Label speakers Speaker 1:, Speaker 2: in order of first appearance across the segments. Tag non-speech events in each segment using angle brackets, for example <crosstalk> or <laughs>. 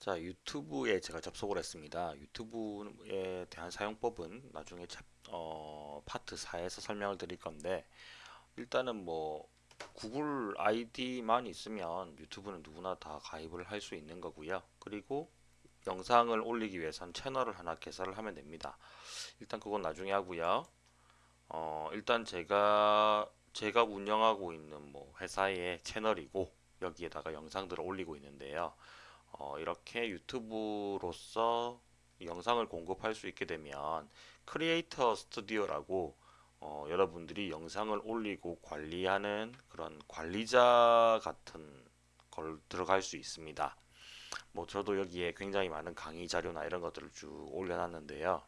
Speaker 1: 자, 유튜브에 제가 접속을 했습니다. 유튜브에 대한 사용법은 나중에 챕, 어, 파트 4에서 설명을 드릴 건데 일단은 뭐 구글 아이디만 있으면 유튜브는 누구나 다 가입을 할 수 있는 거고요. 그리고 영상을 올리기 위해선 채널을 하나 개설을 하면 됩니다. 일단 그건 나중에 하고요. 어, 일단 제가 제가 운영하고 있는 뭐 회사의 채널이고 여기에다가 영상들을 올리고 있는데요. 어, 이렇게 유튜브로서 영상을 공급할 수 있게 되면 크리에이터 스튜디오라고 어, 여러분들이 영상을 올리고 관리하는 그런 관리자 같은 걸 들어갈 수 있습니다. 뭐 저도 여기에 굉장히 많은 강의 자료나 이런 것들을 쭉 올려놨는데요.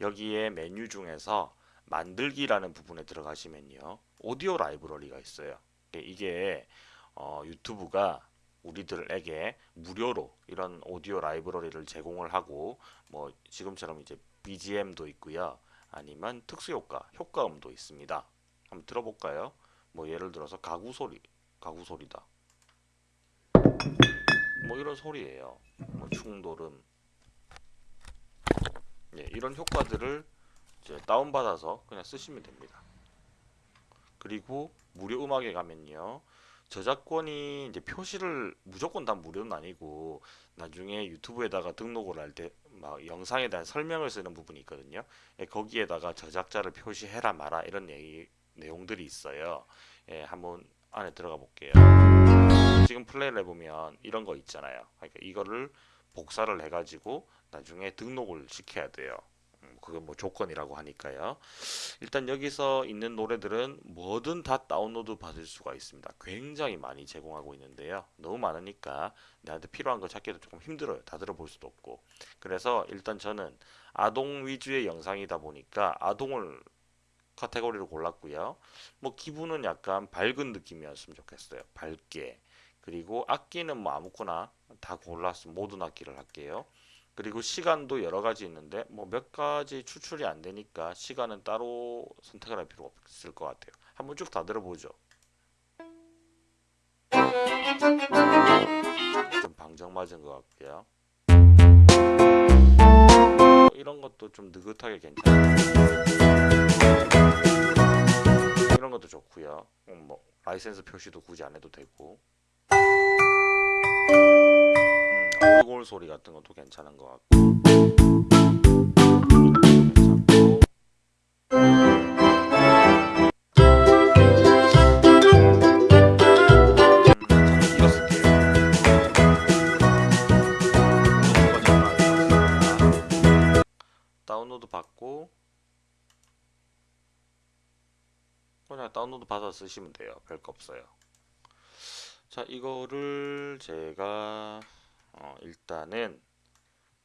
Speaker 1: 여기에 메뉴 중에서 만들기라는 부분에 들어가시면요. 오디오 라이브러리가 있어요. 이게 어, 유튜브가 우리들에게 무료로 이런 오디오 라이브러리를 제공을 하고 뭐 지금처럼 이제 BGM도 있고요. 아니면 특수 효과, 효과음도 있습니다. 한번 들어볼까요? 뭐 예를 들어서 가구 소리, 가구 소리다. 뭐 이런 소리예요. 뭐 충돌음. 예, 이런 효과들을 이제 다운받아서 그냥 쓰시면 됩니다. 그리고 무료 음악에 가면요. 저작권이 이제 표시를 무조건 다 무료는 아니고 나중에 유튜브에다가 등록을 할 때 막 영상에 대한 설명을 쓰는 부분이 있거든요. 예, 거기에다가 저작자를 표시해라 마라 이런 얘기, 내용들이 있어요. 예, 한번 안에 들어가 볼게요. 지금 플레이를 해보면 이런 거 있잖아요. 그러니까 이거를 복사를 해가지고 나중에 등록을 시켜야 돼요. 그게 뭐 조건이라고 하니까요. 일단 여기서 있는 노래들은 뭐든 다 다운로드 받을 수가 있습니다. 굉장히 많이 제공하고 있는데요. 너무 많으니까 나한테 필요한 거 찾기도 조금 힘들어요. 다 들어볼 수도 없고. 그래서 일단 저는 아동 위주의 영상이다 보니까 아동을 카테고리로 골랐고요. 뭐 기분은 약간 밝은 느낌이었으면 좋겠어요. 밝게. 그리고 악기는 뭐 아무거나 다 골랐으면 모든 악기를 할게요. 그리고 시간도 여러 가지 있는데 뭐 몇 가지 추출이 안 되니까 시간은 따로 선택을 할 필요가 없을 것 같아요. 한번 쭉 다 들어보죠. 좀 방정 맞은 것 같고요. 이런 것도 좀 느긋하게 괜찮아요. 이런 것도 좋고요. 음, 뭐 라이센스 표시도 굳이 안 해도 되고. 얼굴 소리 같은 것도 괜찮은 것 같고. 다운로드 받고 그냥 다운로드 받아 쓰시면 돼요. 별거 없어요. 자 이거를 제가 어, 일단은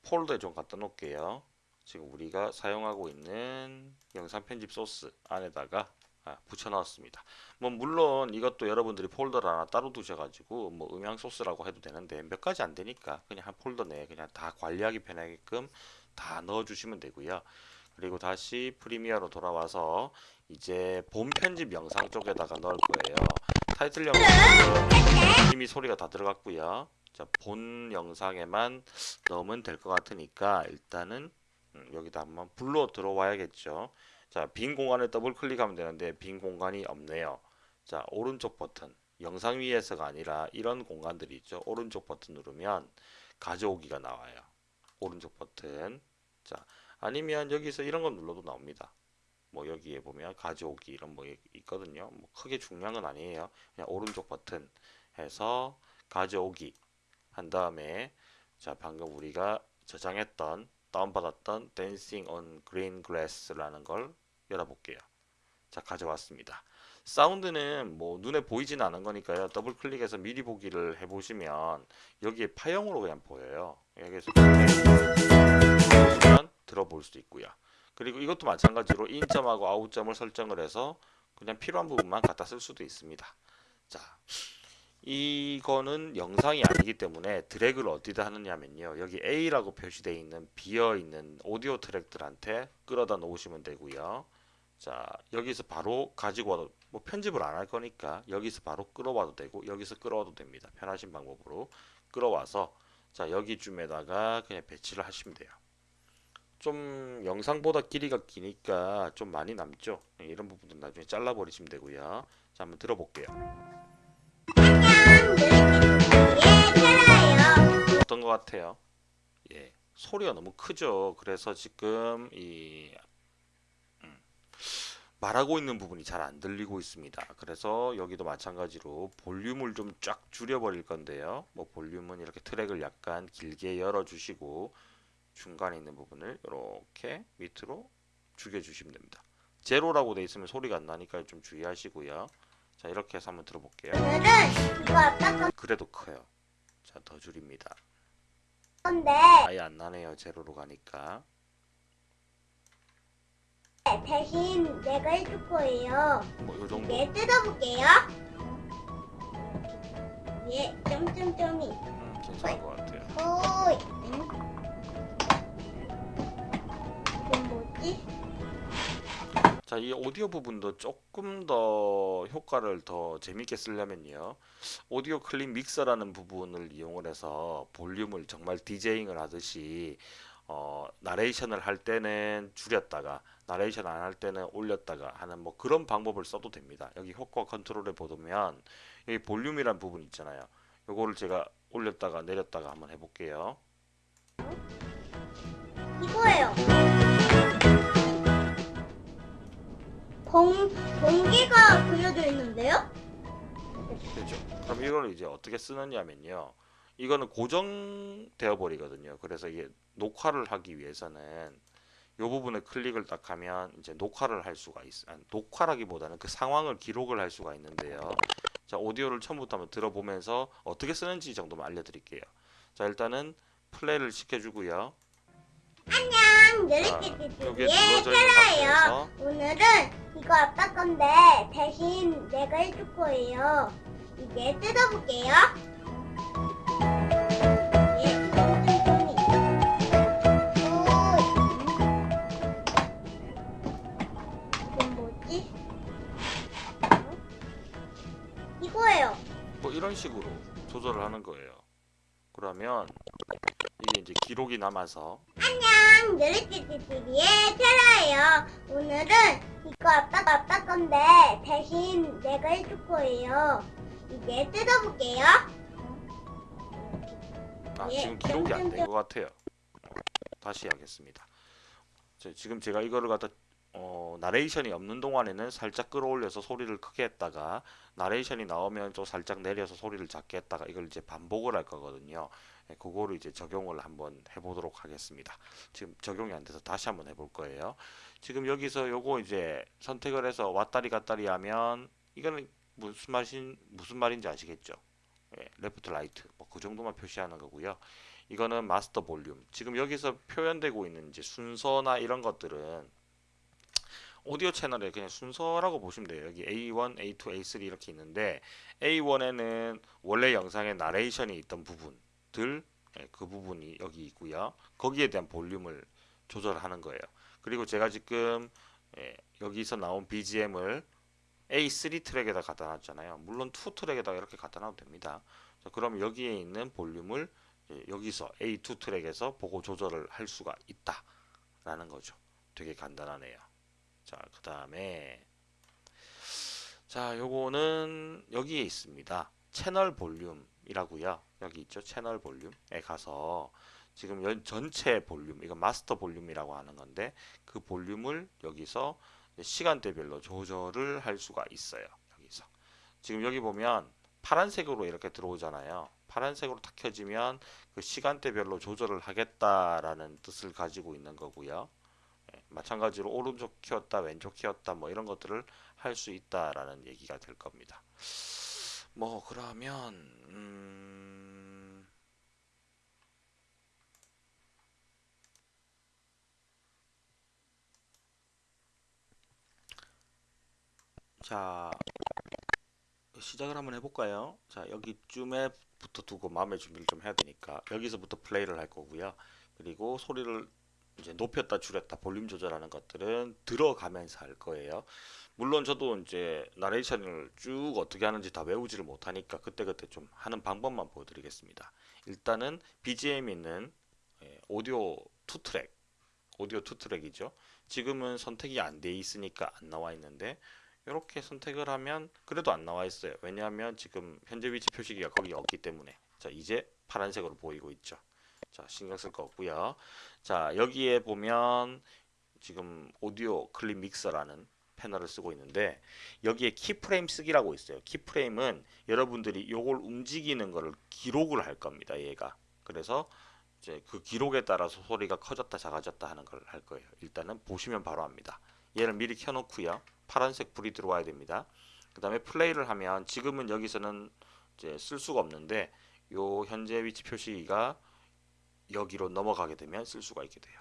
Speaker 1: 폴더에 좀 갖다 놓을게요. 지금 우리가 사용하고 있는 영상 편집 소스 안에다가 아, 붙여 넣었습니다. 뭐 물론 이것도 여러분들이 폴더를 하나 따로 두셔가지고 뭐 음향 소스라고 해도 되는데 몇 가지 안 되니까 그냥 한 폴더 내에 그냥 다 관리하기 편하게끔 다 넣어주시면 되고요. 그리고 다시 프리미어로 돌아와서 이제 본 편집 영상 쪽에다가 넣을 거예요. 타이틀 영상은 이미 소리가 다 들어갔고요. 자, 본 영상에만 넣으면 될 것 같으니까 일단은 음, 여기다 한번 불러 들어와야겠죠. 자, 빈 공간을 더블 클릭하면 되는데 빈 공간이 없네요. 자, 오른쪽 버튼. 영상 위에서가 아니라 이런 공간들이 있죠. 오른쪽 버튼 누르면 가져오기가 나와요. 오른쪽 버튼. 자, 아니면 여기서 이런 거 눌러도 나옵니다. 뭐 여기에 보면 가져오기 이런 뭐 있거든요. 뭐 크게 중요한 건 아니에요. 그냥 오른쪽 버튼 해서 가져오기 한 다음에 자 방금 우리가 저장했던 다운받았던 Dancing on Green Grass라는 걸 열어볼게요. 자 가져왔습니다. 사운드는 뭐 눈에 보이진 않은 거니까요. 더블 클릭해서 미리 보기를 해보시면 여기에 파형으로 그냥 보여요. 여기서 보시면 들어볼 수도 있고요. 그리고 이것도 마찬가지로 인점하고 아웃점을 설정을 해서 그냥 필요한 부분만 갖다 쓸 수도 있습니다. 자, 이거는 영상이 아니기 때문에 드래그를 어디다 하느냐면요 여기 A라고 표시되어 있는 비어 있는 오디오 트랙들한테 끌어다 놓으시면 되고요 자 여기서 바로 가지고 와도 뭐 편집을 안 할 거니까 여기서 바로 끌어와도 되고 여기서 끌어와도 됩니다 편하신 방법으로 끌어와서 자 여기쯤에다가 그냥 배치를 하시면 돼요. 좀 영상보다 길이가 기니까 좀 많이 남죠. 네, 이런 부분은 나중에 잘라 버리시면 되고요. 자 한번 들어볼게요. 어떤 것 같아요? 예, 소리가 너무 크죠. 그래서 지금 이 음, 말하고 있는 부분이 잘 안 들리고 있습니다. 그래서 여기도 마찬가지로 볼륨을 좀 쫙 줄여버릴 건데요. 뭐 볼륨은 이렇게 트랙을 약간 길게 열어주시고 중간에 있는 부분을 이렇게 밑으로 죽여주시면 됩니다. 제로라고 돼 있으면 소리가 안 나니까 좀 주의하시고요. 자 이렇게 해서 한번 들어볼게요. 그래도 커요. 자 더 줄입니다.
Speaker 2: 건데
Speaker 1: 아예 안 나네요. 제로로 가니까.
Speaker 2: 대신 내가 해줄 거예요.
Speaker 1: 뭐 요 정도.
Speaker 2: 네, 뜯어볼게요. 예, 점점점이.
Speaker 1: 음, 괜찮은 것 자, 이 오디오 부분도 조금 더 효과를 더 재밌게 쓰려면요. 오디오 클립 믹서라는 부분을 이용을 해서 볼륨을 정말 디제잉을 하듯이 어, 나레이션을 할 때는 줄였다가 나레이션 안 할 때는 올렸다가 하는 뭐 그런 방법을 써도 됩니다. 여기 효과 컨트롤에 보면 여기 볼륨이란 부분 있잖아요. 요거를 제가 올렸다가 내렸다가 한번 해볼게요.
Speaker 2: 이거예요. 번, 번개가 그려져 있는데요?
Speaker 1: 되죠. 그럼 이거를 이제 어떻게 쓰느냐면요. 이거는 고정되어 버리거든요. 그래서 이게 녹화를 하기 위해서는 이 부분에 클릭을 딱 하면 이제 녹화를 할 수가 있어. 아니, 녹화라기보다는 그 상황을 기록을 할 수가 있는데요. 자, 오디오를 처음부터 한번 들어보면서 어떻게 쓰는지 정도만 알려드릴게요. 자, 일단은 플레이를 시켜주고요.
Speaker 2: 안녕, 예,
Speaker 1: 눌러져 있는
Speaker 2: 테라예요.
Speaker 1: 상태에서
Speaker 2: 오늘은 이거 아빠 건데 대신 내가 해줄 거예요. 이제 뜯어볼게요. 예, 뭐지? 이거예요.
Speaker 1: 뭐 이런 식으로 조절을 하는 거예요. 그러면 이게 이제 기록이 남아서
Speaker 2: 안녕, 느릿띠띠띠의 테라예요. 오늘은 이거 아빠 아빠 건데 대신 내가 해줄 거예요. 이제 뜯어볼게요.
Speaker 1: 아,
Speaker 2: 예,
Speaker 1: 지금 기록이 안 된. 것 같아요. 어, 다시 하겠습니다. 자, 지금 제가 이거를 갖다 어, 나레이션이 없는 동안에는 살짝 끌어올려서 소리를 크게 했다가 나레이션이 나오면 또 살짝 내려서 소리를 작게 했다가 이걸 이제 반복을 할 거거든요. 예, 그거를 이제 적용을 한번 해보도록 하겠습니다. 지금 적용이 안 돼서 다시 한번 해볼 거예요. 지금 여기서 요거 이제 선택을 해서 왔다리 갔다리 하면 이거는 무슨 말인 무슨 말인지 아시겠죠? 예, left right 뭐 그 정도만 표시하는 거고요. 이거는 마스터 볼륨. 지금 여기서 표현되고 있는 이제 순서나 이런 것들은 오디오 채널의 그냥 순서라고 보시면 돼요. 여기 A1, A2, A3 이렇게 있는데 A1에는 원래 영상에 나레이션이 있던 부분 들 예, 그 부분이 여기 있고요. 거기에 대한 볼륨을 조절하는 거예요. 그리고 제가 지금 예, 여기서 나온 BGM을 A3 트랙에다 갖다 놨잖아요. 물론 2 트랙에다 이렇게 갖다 놔도 됩니다. 자, 그럼 여기에 있는 볼륨을 예, 여기서 A2 트랙에서 보고 조절을 할 수가 있다 라는 거죠. 되게 간단하네요. 자, 그 다음에 자, 요거는 여기에 있습니다. 채널 볼륨이라고요. 여기 있죠. 채널 볼륨에 가서 지금 연- 전체 볼륨, 이거 마스터 볼륨이라고 하는 건데 그 볼륨을 여기서 시간대별로 조절을 할 수가 있어요. 여기서. 지금 여기 보면 파란색으로 이렇게 들어오잖아요. 파란색으로 탁 켜지면 그 시간대별로 조절을 하겠다라는 뜻을 가지고 있는 거고요. 예, 마찬가지로 오른쪽 키웠다, 왼쪽 키웠다, 뭐 이런 것들을 할 수 있다라는 얘기가 될 겁니다. 뭐 그러면 음, 자 시작을 한번 해볼까요? 자 여기쯤에 부터 두고 마음의 준비를 좀 해야 되니까 여기서부터 플레이를 할 거고요. 그리고 소리를 이제 높였다 줄였다 볼륨 조절하는 것들은 들어가면서 할 거예요. 물론 저도 이제 나레이션을 쭉 어떻게 하는지 다 외우지를 못하니까 그때그때 좀 하는 방법만 보여드리겠습니다. 일단은 BGM 있는 예, 오디오 two 트랙, 오디오 two 트랙이죠. 지금은 선택이 안 돼 있으니까 안 나와 있는데 이렇게 선택을 하면 그래도 안 나와 있어요. 왜냐하면 지금 현재 위치 표시기가 거기 없기 때문에 자 이제 파란색으로 보이고 있죠. 자 신경 쓸 거 없고요. 자 여기에 보면 지금 오디오 클립 믹서라는 패널을 쓰고 있는데 여기에 keyframe 쓰기라고 있어요. keyframe은 여러분들이 요걸 움직이는 거를 기록을 할 겁니다. 얘가 그래서 이제 그 기록에 따라서 소리가 커졌다 작아졌다 하는 걸 할 거예요. 일단은 보시면 바로 압니다. 얘를 미리 켜놓고요. 파란색 불이 들어와야 됩니다. 그 다음에 플레이를 하면 지금은 여기서는 이제 쓸 수가 없는데 요 현재 위치 표시가 여기로 넘어가게 되면 쓸 수가 있게 돼요.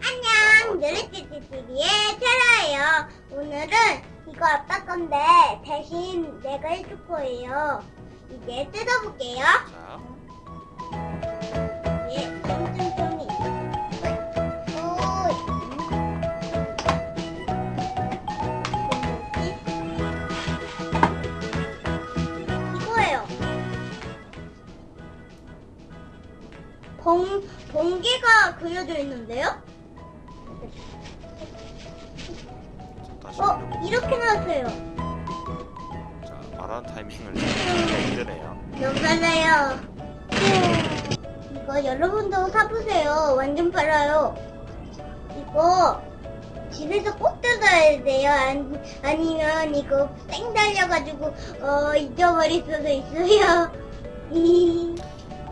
Speaker 2: 안녕, 느릿띠띠띠의 테라예요. 오늘은 이거 아빠 건데 대신 내가 해줄 거예요. 이제 뜯어볼게요.
Speaker 1: 자,
Speaker 2: 봉, 봉개가 그려져 있는데요? 어. 이렇게 나왔어요.
Speaker 1: 자, 말하는 타이밍을 힘드네요.
Speaker 2: 달라요. 이거 여러분도 사보세요. 완전 빨라요. 이거 집에서 꼭 뜯어야 돼요. 아니, 아니면 이거 쌩 달려가지고 어, 잊어버릴 수도 있어요. <laughs>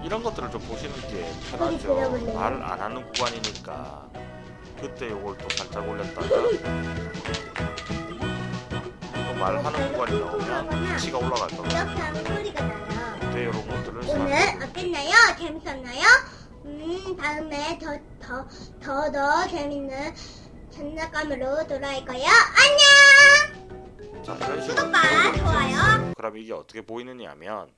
Speaker 1: 이런 것들을 좀 보시는 게 편하죠.
Speaker 2: 들어볼래요?
Speaker 1: 말을 안 하는 구간이니까 그때 요걸 또 살짝 올렸다가 또 말하는 구간이 나오면 위치가 올라갈 겁니다. 그때 이런 것들을
Speaker 2: 오늘
Speaker 1: 살
Speaker 2: 어땠나요? 재밌었나요? 음, 다음에 더, 더, 더, 더 재밌는 장난감으로 돌아올 거예요. 안녕!
Speaker 1: 자, 이런 식으로
Speaker 2: 구독과 좋아요.
Speaker 1: 그럼 이게 어떻게 보이느냐면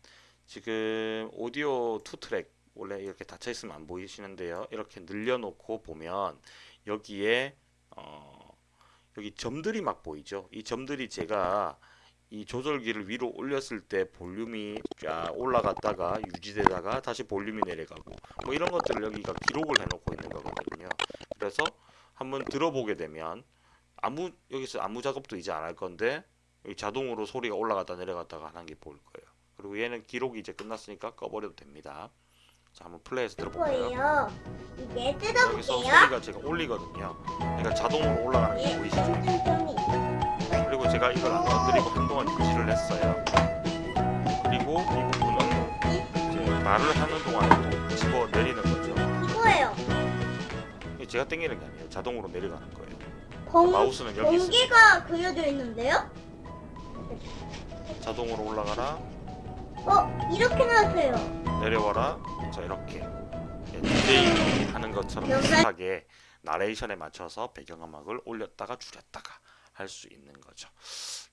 Speaker 1: 지금 오디오 two 트랙 원래 이렇게 닫혀 있으면 안 보이시는데요. 이렇게 늘려놓고 보면 여기에 어, 여기 점들이 막 보이죠. 이 점들이 제가 이 조절기를 위로 올렸을 때 볼륨이 쫙 올라갔다가 유지되다가 다시 볼륨이 내려가고 뭐 이런 것들을 여기가 기록을 해놓고 있는 거거든요. 그래서 한번 들어보게 되면 아무 여기서 아무 작업도 이제 안 할 건데 자동으로 소리가 올라갔다 내려갔다가 하는 게 보일 거예요. 그리고 얘는 기록이 이제 끝났으니까 꺼버려도 됩니다. 자 한번 플레이해서 들어볼까요?
Speaker 2: 거예요. 이제
Speaker 1: 여기서
Speaker 2: 뜯어볼게요.
Speaker 1: 소리가 제가 올리거든요. 그러니까 자동으로 올라가는 게
Speaker 2: 예,
Speaker 1: 보이시죠? 그리고 제가 이걸 안 건드리고 한동안 유지를 했어요. 그리고 이 부분은 이제 말을 하는 동안에 또 집어 내리는 거죠.
Speaker 2: 이거예요.
Speaker 1: 제가 당기는 게 아니에요. 자동으로 내려가는 거예요.
Speaker 2: 봉,
Speaker 1: 마우스는 여기 있습니다.
Speaker 2: 봉개가 그려져 있는데요?
Speaker 1: 자동으로 올라가라,
Speaker 2: 어, 이렇게 나왔어요.
Speaker 1: 내려와라. 자 이렇게 예, DJ 하는 것처럼 비슷하게 나레이션에 맞춰서 배경음악을 올렸다가 줄였다가 할 수 있는 거죠.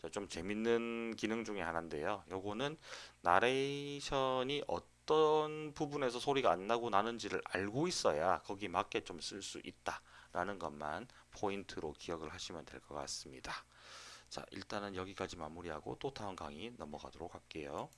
Speaker 1: 자, 좀 재밌는 기능 중에 하나인데요. 요거는 나레이션이 어떤 부분에서 소리가 안 나고 나는지를 알고 있어야 거기 맞게 좀 쓸 수 있다 라는 것만 포인트로 기억을 하시면 될 것 같습니다. 자, 일단은 여기까지 마무리하고 또 다음 강의 넘어가도록 할게요.